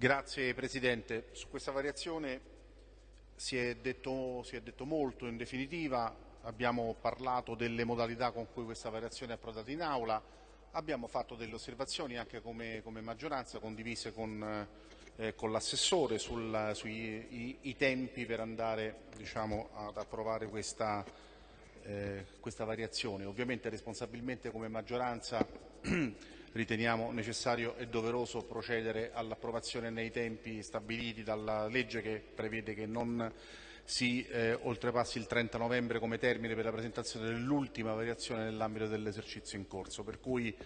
Grazie Presidente. Su questa variazione si è, detto, si è detto molto in definitiva, abbiamo parlato delle modalità con cui questa variazione è approdata in aula, abbiamo fatto delle osservazioni anche come, come maggioranza condivise con, eh, con l'assessore sui i, i tempi per andare diciamo, ad approvare questa, eh, questa variazione. Ovviamente responsabilmente come maggioranza riteniamo necessario e doveroso procedere all'approvazione nei tempi stabiliti dalla legge che prevede che non si eh, oltrepassi il 30 novembre come termine per la presentazione dell'ultima variazione nell'ambito dell'esercizio in corso. Per cui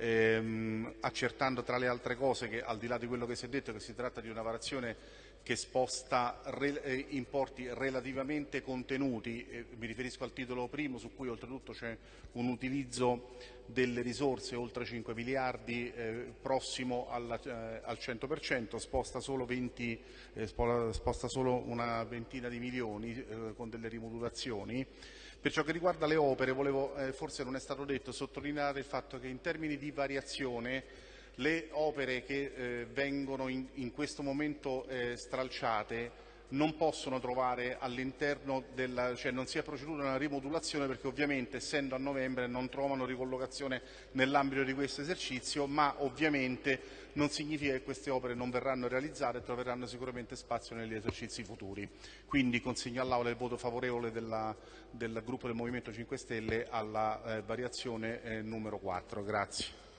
ehm, accertando tra le altre cose che al di là di quello che si è detto che si tratta di una variazione che sposta re, eh, importi relativamente contenuti, eh, mi riferisco al titolo primo su cui oltretutto c'è un utilizzo delle risorse oltre 5 miliardi eh, prossimo alla, eh, al 100%, sposta solo, 20, eh, sposta solo, una ventina di milioni eh, con delle rimodulazioni. Per ciò che riguarda le opere, volevo, forse non è stato detto, sottolineare il fatto che in termini di variazione le opere che eh, vengono in, in, questo momento eh, stralciate non possono trovare all'interno della, cioè non si è proceduto a una rimodulazione perché ovviamente essendo a novembre non trovano ricollocazione nell'ambito di questo esercizio, ma ovviamente non significa che queste opere non verranno realizzate e troveranno sicuramente spazio negli esercizi futuri. Quindi consegno all'Aula il voto favorevole della, del gruppo del Movimento 5 Stelle alla eh, variazione eh, numero 4. Grazie.